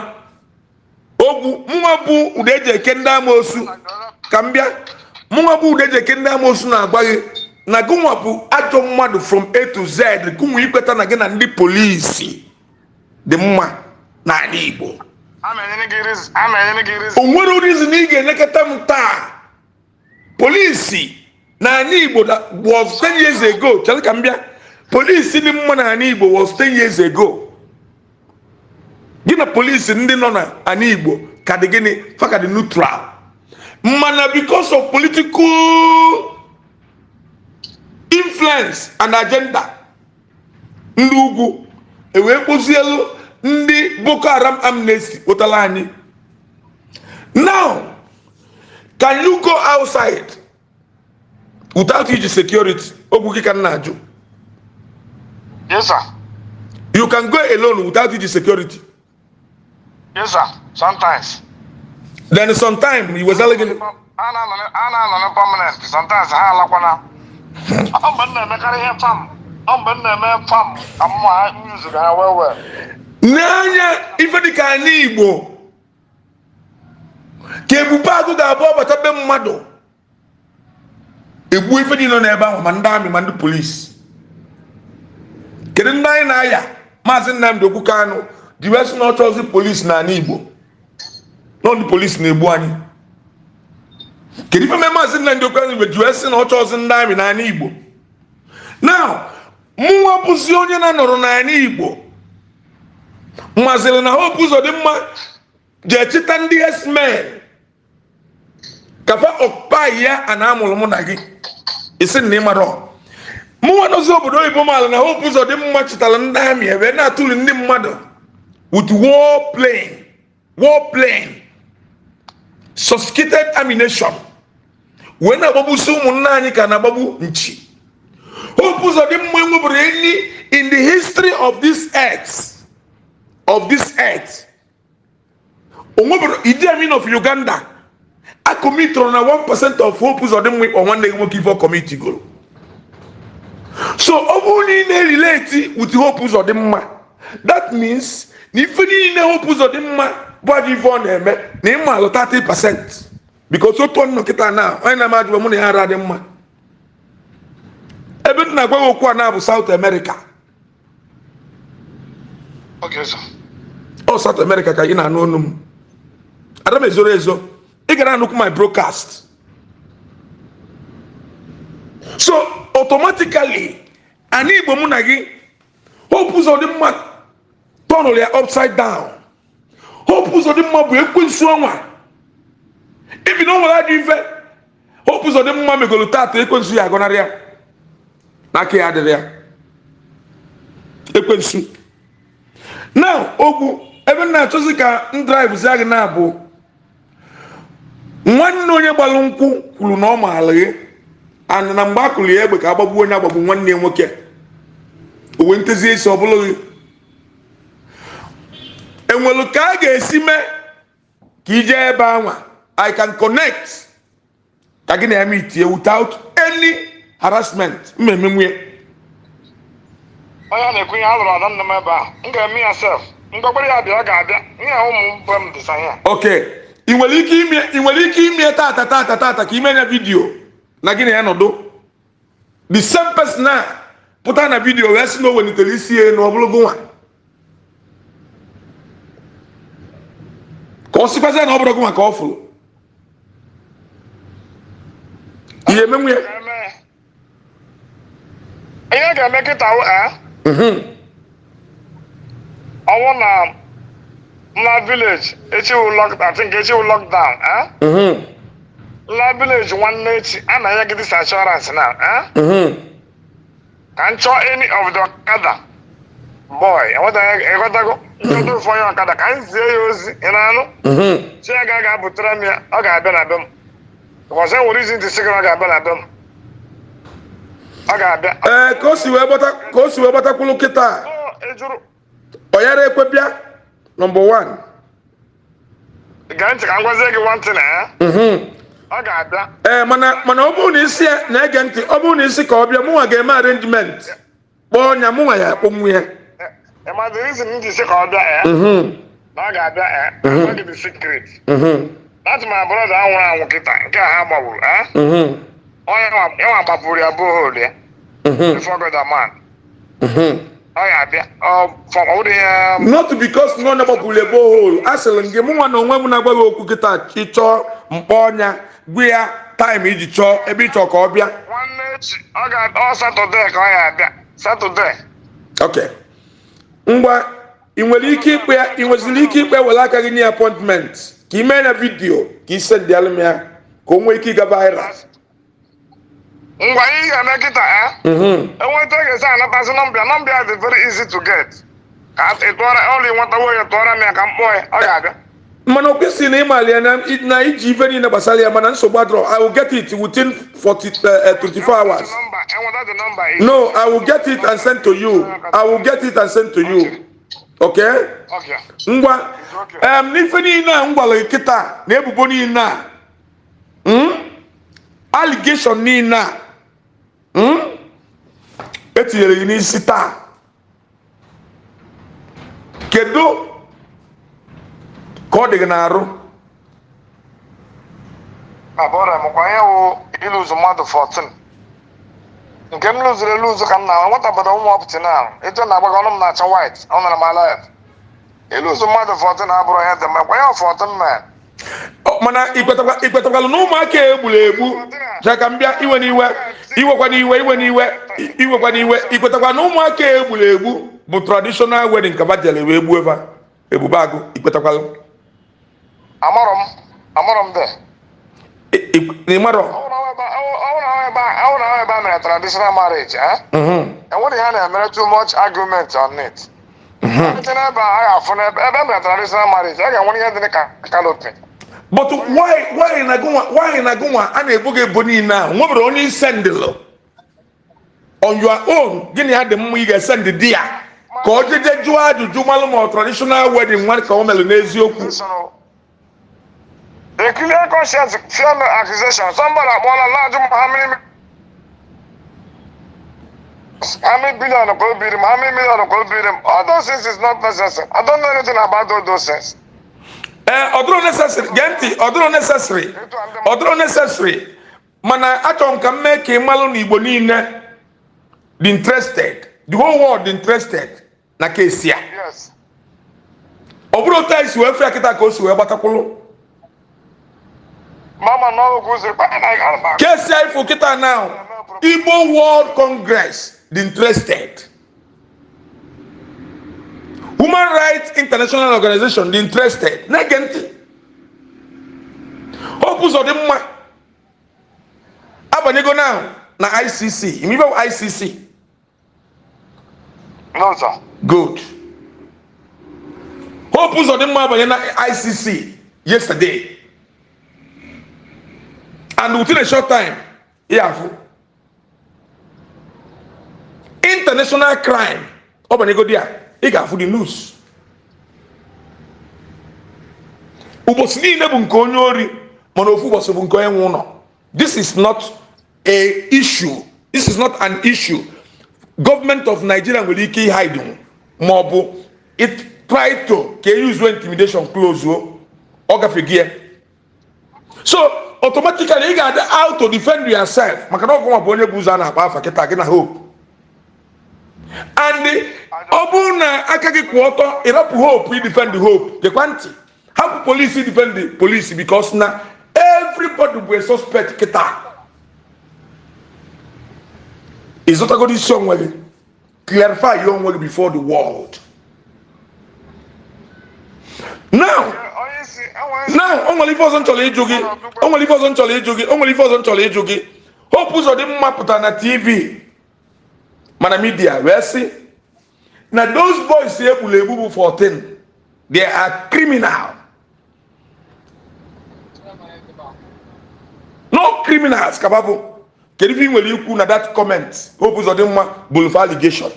Ogwu mụnwa bụ ụda eji eke ndị amoosu ka m bịa mụnwa bụ ụda eji eke ndị amoosu na-agwa gị na gụnwa bụ ajọ mmadụ from a to z gụnwa ikweta na gị na ndị polisi dị mma n'ala igbo. O nwere reason ị ga-elekọta m taa. Polisi n'ala igbo was 10 years ago chere ka m bịa. Polisi dị mma n'ala igbo was 10 years ago. Gị na polisi ndị nọ n'ala igbo ka dị gịnị? Faka dị neutral. Mana because of political influence and agenda ndị ugwu ewee kpụzielu ndị boko haram amnesty kpụtara anyị now can you go outside without iji security ogwu gị ka m na-ajụ Yes, sir. you can go alone without iji security Yes, sir. Sometimes. then sometime you wezala gịnị A na-anọ na- a na-anọ na permanent. Sometimes ha alakwana. Ọ mgbe m na-emekarị ihe fam. N'anya ife dịka anyị igbo ka ebube agụ ga-abụ ọbata be mmadụ. Egbuo ife niile n'ebe ahụ ma ndị amị ma ndị polisi kedu ndị anyị na-aya? Maazị nnamdị okwu kanụ ji wee sị na ọchọ ozi polisi n'ala igbo. Na ndị polisi na-egbu anyị. Kedu ife mee maazị nnamdị okwu kanụ sị na ọchọ ozi ndị amị n'ala igbo? Now mụnwa bụzi onye na-anọrọ n'ala igbo mmaziri na hope ụzọ dị mma jee chịta ndị esmen kafa ọkpa ya a na-amụrụ mụ na gị. Isi na ịmara mụnwa dozi obodo oyibo maala na hope ụzọ dị mma chịtara ndị amị ebe na-atụli ndị mmadụ. With war plane war plane. Sophisticated ammunition. Wee na-agbagbusi ụmụnna anyị ka na-agbagbu nchi. In the history of this earth. Of this earth. Idi amin of uganda akọmitụrụ na 1% of hope ụzọ dị mma ịkpọ nwanne gị nwoke ife ọkọmiti goro so ọ bụrụ na ị na-erelate with hope ụzọ dị mma that means na ife niile hope ụzọ dị mma bụ ajọ ife ọ na-eme na ịma alụ 30% because otu ọnụ nkịta na onye na-ama ajụba mụ na ya ara dị mma ebe m na-agwa gị okwu a na-abụ South America. Ọ South America ka ị na-anụ ọnụ m. Ada m ezoro ezo ị gara anụkwu my broadcast. So automatically anyị igbo mụ na gị hope ụzọ dị mma tọnụrụ ya upside down. Hope ụzọ dị mma bụ ekwensu ọnwa. Ibi na o nwere ajọ ife hope ụzọ dị mma megolo tata ekwensu ya agọnarị ya n'aka ya adịrị ya. Ekwensu now ogwu ebe na-achọzi ka m drive zi gị na-abụ nwanne onye gbalụ nkwụ kwuru na ọ maara gị. And na mgbe a kụrụ ya egbe ka agbagbuo onye agbagbu nwanne ya nwoke. Owe ntezi esi ọ bụrụ gị. Enwelu ka a ga-esi mee ka ije ebe anwa. I can connect ka gị na ya itie without any harassment. Mmemme nwunye onye na-ekwu ihe a lụrụ ada nna m ebe a m ga-eme ya sef mgbagbara ya bịa ga-abịa. Ihe ụmụ mbe m dịsa ihe ok ị nwere ike ime ị nwere ike ime tata tata tata ka ime ya vidio na gị na ya nọdụ. The same person a pụta na vidio wee sị na o welitere isi ya na ọ bụrụ gụnwa ka ọ sịkwazi na ọ bụrụ gụnwa ka ọ fụrụ. Ihe emenwu ya. Ya. Ihe ga-eme kịta wụ ee Mhm. ọnwụ na na village echiwu lock I think echiwu lockdown eh? Mhm. la village nwanne echi a na ya gidis assurance na eh? Mhm. ka m chọọ any of the ọkada boy ịghọtago nchọta ofu onye ọkada ka m zie ya ozi ị na-anụ chi ya ga ga-abụtara m ya ọ ga-abịa na be m because enwere izi ntị sị gị na ọ ga-abịa na be m ee ka o si wee gbata ka o si wee gbatakwulu kịta ọ yara ekwe bịa nọmba wan eh? Mhm. ee mana ọ bụrụ na isi na-ege ntị ọ bụrụ na isi ka ọ bịa mụnwa ga-eme arrangement kpọọ ọnya mụnwa ya akpọnwụ ya ma ọ bịa eh? Mhm. na eh? Mhm. that my brother anwụrụ anwụ kịta nke a ha gbagburu onye nwa- ya nwa ya bohol ya Mhm. Mhm. ọ bụrụ ya not because nọ na gbapụrụ ebe hol a sịrị m gị mụnwa na onwe m na-agwa gị okwu kịta ịchọọ mkpọ ọnya gwa ya taịm iji chọọ ebe ịchọ ka ọ bịa. Ok. Ngwa ị nwere ike ikpe ya ị nweziri ike ikpe were aka gị nye apọintment ka ị mee na vidio ka ị sendịalụ m ya ka o nwee ike ịga viral. Ngwa ihe ga-eme kịta eh? Mhm. enweta ga-esi anatazi nọmba nọmba ya dị very easy to get. Ka ị tụọra ọlụ nwetawo ya tụọra m ya ka m kpọọ ya ọ ga-abịa. Mana o kwesịrị na ịmali ya na iji ife niile gbasara ya mana nsogbu adọrọ i will get it within 40, uh, 24 hours. nọmba enweta dị nọmba ị no i will get it and send to you. I will get it and send to you. Okay. Okay. ngwa. Em n'ife niile a m gwara gị kịta na ebubo niile a mm? allegation niile a? Etinyere gị n'isi taa. Kedu ka ọ dị gị n'arụ? Abụrụ m kwa ihe wụ iluzu mmadụ 14 nke m lụzuru eluzu ka m na nwata obodo ụmụ ọpụtị na etu na agbaga ọnụ m na-acha white ọ nara m ala ya. Iluzu mmadụ 14 abụrụ ihe dị mma. Kwa ihe 14 man mana ikwetakwa- ikwetakwala na ụmụaka egburu egbu ja ka m bịa iwe n'iwe iwekwa n'iwe iwe n'iwe iwekwa n'iwe ikwetakwa na ụmụaka egburu egbu bụ traditional wedding ka bajere wee gbuo ebe ebube agụ ikwetakwala amarọ m amarọ m dị I- i- ịmarọ ọwụrụ ahụ ebe a mere traditional marriage eh? Mhm. enwere ihe a na-emere too much argument on it. But why why na gụnwa why na gụnwa a na-ebo gị ebo niile a nwebere onye isendịlụ on your own gịnị ya dị mma ị ga-esendị di ya? Ka ọ jeje jụọ ajụjụ malụ ma traditional wedding nwa ka o mere n'eziokwu. Clear conscience fear no accusation. Somebody na-ajụ m how many how many billion ka o biri m how many million ka o biri m all those things is not necessary. I don't know anything about all those things. ee ọ dịrọ necessary. Gee ntị ọ dịrọ necessary ọ dịrọ necessary. Mana achọrọ m ka m mee ka ị malụ na igbo niile dị interested. The whole world dị interested. Na kesi a Yes. ọ bụrụ otu anyị si wee fịa kịta ka o si wee gbatakwụlụ bye. kesi anyị fụ kịta now. Igbo world congress interested. Human rights international organization dị interested. Na-ege ntị. Hope ụzọ dị mma. Abanyego now na icc imibe icc No sir. good. Hope ụzọ dị mma abanye na icc yesterday. And within a short time ya afụ international crime. Ọ banyego di a ị ga-afụ the news. Ụbọchị niile bụ nke onye ori mana ofu ụbọchị bụ nke onye nwe ụlọ this is not a issue. This is not an issue. Gọọmenti of nigeria nwere ike ịhide ma ọ bụ try to ka e use intimidation close o. Ọ gafegi ya. So automatically ị ga-adị out to defend yourself maka na ọgụnwa bụ onye bụ ụzọ a na-akpa afa kịta gị na hope and ọ bụrụ na aka gị kwụ ọtọ ịrapụ hope i defend hope. Gekwa ntị. Hapụ polisi defend the police? Because na everybody bụ suspect kịta. Ịzụtagoro isi onwe gị. Clarify your onwe gị before the world. Now now o nwere ife ọzọ m chọrọ ịjụ gị. O nwere ife ọzọ m chọrọ ịjụ gị. O nwere ife ọzọ m chọrọ ịjụ gị. Hope ụzọ dị mma pụtara na tv mana midia wee sị na those boys egburu egbu bụ 14 they are criminal. No criminals kaba bụ kedu ife ị nwere ikwu na that comment. Hope ụzọ dị mma bụrụ for allegation.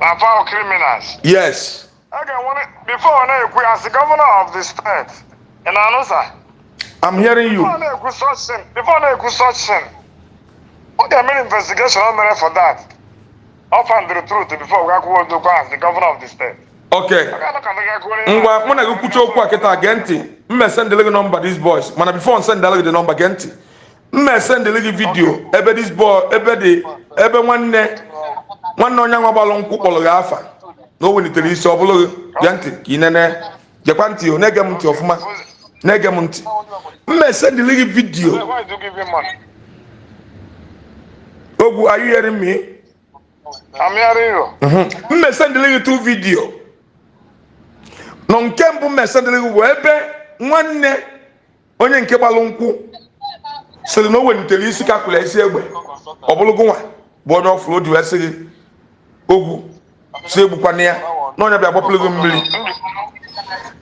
Na foul criminals. Yes. A ga-enwere before ọ na-ekwu ya as governor of the state ị na-anụ sa i'm hearing you. Before ọ na-ekwu such thing before ọ na-ekwu such thing ọ ga-emere investigation o mere for that? Find the truth before gakwuo odokwa as the governor of the state. Okay ngwa mụ na gị kwucha okwu a kịta gee ntị. Mma sendele gị nọmba dis boys. Mana bifo nsendele gị dị nọmba gee ntị. Mma sendele gị vidio ebe dis boy ebe dị ebe nwanne nwanne onye nwa gbalụ nkwụ kpọrọ gị afa. Na o welitere isi ọ bụrụ gị gee ntị ka ị nene. Gekwa ntị o na-ege m ntị ọfụma. Na-ege m ntị. Mma sendele gị vidio Why do you give him money? Ogwu are you hearing me? I'm hearing you. mma sendele gị tu vidio nọ nke mbụ mma sendele gị bụ ebe nwanne onye nke gbalụ nkwụ sịrị na o welitere isi ka kwụrụ isi egbe. Ọ bụrụ gụnwa bụ onye ọfụrụ o ji wee sị gị ogwu si egbukwana ya. Na onye bịa gbapụrụ gị mmiri.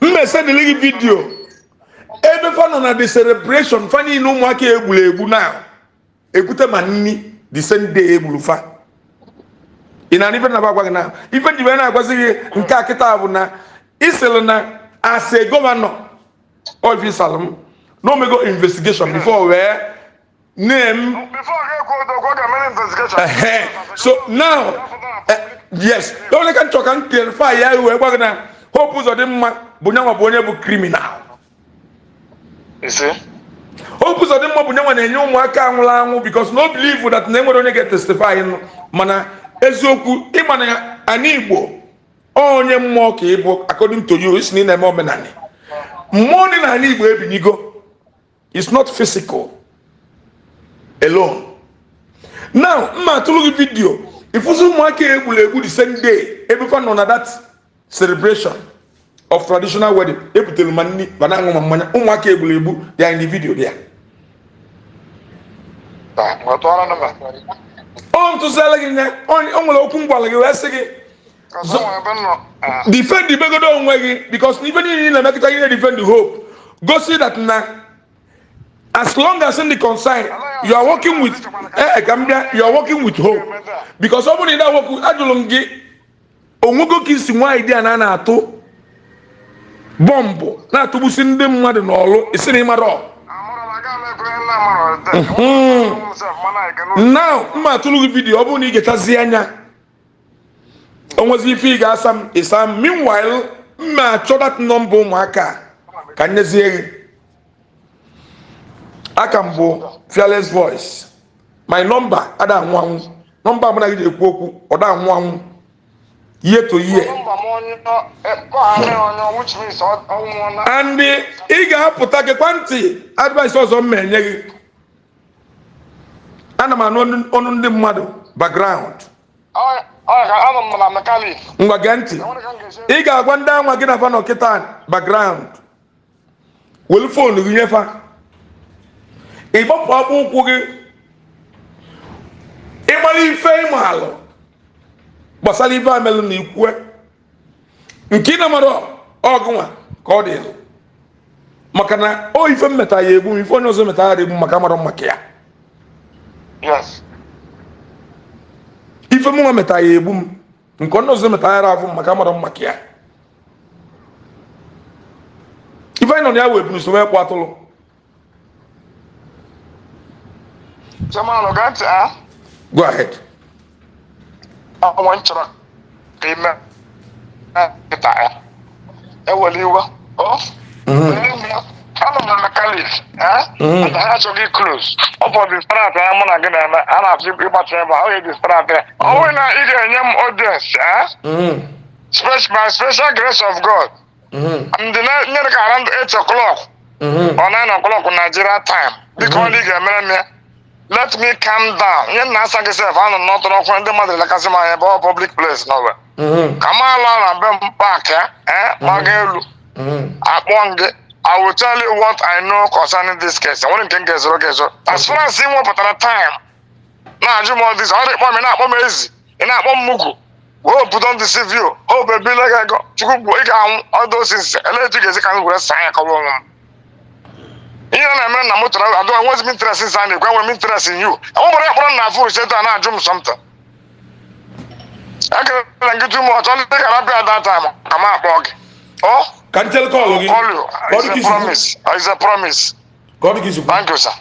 Mma esendịrị gị vidio ebe fa nọ na the celebration fa niile ụmụaka egburu egbu na ekwute ma nni. The same day egburu fa ị na ife na agwa gị na? Ife ji wee na-agwazi gị nke a kịta bụ na ịsịrị na ase gọvanọ ọfisalụ m na omego investigation before wee name so now eh, yes. Onye ka m chọrọ ka m clarify ya wee gwa gị na hope ụzọ dị mma bụ nyanwa bụ onye bụ criminal? Hope ụzọ dị mma bụ nyanwa na-enye ụmụaka anwụrụ anwụ because no believe that na enwere onye ga-etestify nụ mana eziokwu ịma na ana igbo onye mmụọ ka ị bụ according to you isi na ị na-eme omenala mmụọ dị n'ala igbo ebinigo is not physical alone. Now mma atụrụ gị vidio ịfụzi ụmụaka egburu egbu the same day fa nọ na that celebration. Of traditional wedding. Ebutere ma nri ma na-aṅụ ma mmanya ụmụaka egburu egbu dị in the video there but what on them? ọ ntụziala gị nye o nwere okwu m gwara gị wee sị gị defend ibegodo onwe gị because n'ife niile na-emekọta ihe defend hope. Gosi that na as long as in the concern you are working with eh ka m bịa you are working with hope. Because ọ bụrụ na ị na-awokwu ajụrụ m gị onwego ka isi nwaanyị dị a na na-atụ bọmbụ na-atụgbusi ndị mmadụ n'ọlụ isi na ịmara ọ I'm gonna go make a lamb or a myself, man, I can now mma atụrụ gị vidiyo ọ bụrụ na ị gechazi anya onwezi ife ị ga-asa m ịsa m meanwhile mma achọ dat nọmba ụmụaka ka nyezie gị aka m bụ fearless voice my nọmba ada anwụ anwụ nọmba na gị ji ekwu okwu ọ da anwụ anwụ year to year and ị ga-apụta gekwa ntị advice ọzọ m na-enye gị. Ana m anụ ọnụ- ndị mmadụ background. Ngwa gee ntị. Ị ga-agwa ndị anwa gị na fa nọkịta background. Welu foonu gị nyefa ịgbapụ akpụ ụkwụ gị. Ịgbara ife ịmalụ gbasara ife amelụ na ikwue nke ị na-amara ọgụnwa ka ọ dị maka na o ife mmeta ya egbu ife onye ọzọ meta ya egbu maka amara maka ya. Yes. ife mụnwa meta ya egbu m nke onye ọzọ meta ya afụ maka amara maka ya. Ife anyị nọ na ya atụrụ Chairman, got ah. go ahead. Ọnwa nchọrọ ka ime kịta ya. Ewere iwe. Ọ anọ m na mekanik Mhm. ha achọghị close ọ bụ distrakt ya mụ na gị na-eme. A na-achọ ịgbacha ebe a ọ yi distrakt ya. Ọ bụghị na ị ga-enye m audience? Mhm. By special grace of God. Mhm. ndị nyere ka around 8 o'clock. Mhm. or 9 o'clock Nigeria time. Biko Mhm. ọ ga-emere m ya. Let me calm down nye na asa gị sef anọ n'ọtụrụ ọkụ ndị mmadụ elekasị m anya ebe ọ public place n'ọwe Mhm. ka m ala na be m paak ya eh, gbaga elu Mhm. akpọ m gị I will tell you what I know concerning this case. Nwere nke m ga-ezoro gị ezo. As far as ị nwepụtara time na-ajụ m this, ọ dị kpọ m ị na-akpọ m ezi, ị na-akpọ m mugu. Hope don't deceive you. Hope ebile gị ego. Chukwu gbuo ị ga-anwụ all those things. Elee etu ga-esi ka m were saa ya kọwa onwe m. Ihe na na-emere na moto na adụ enwezi m interest in sa na-ekwe enwere m interest in you. Enwere ekpọrọ na afọ ise taa na-ajụ m something. Ekele na gị too much. Ọ dị ka rapịa at that time ka m akpọ gị. Oh, ka ntele kọọlụ gị call you. ka ọ dị It's ka a isi promise. It's a promise. ka ọ dị ka isi Thank you, sir.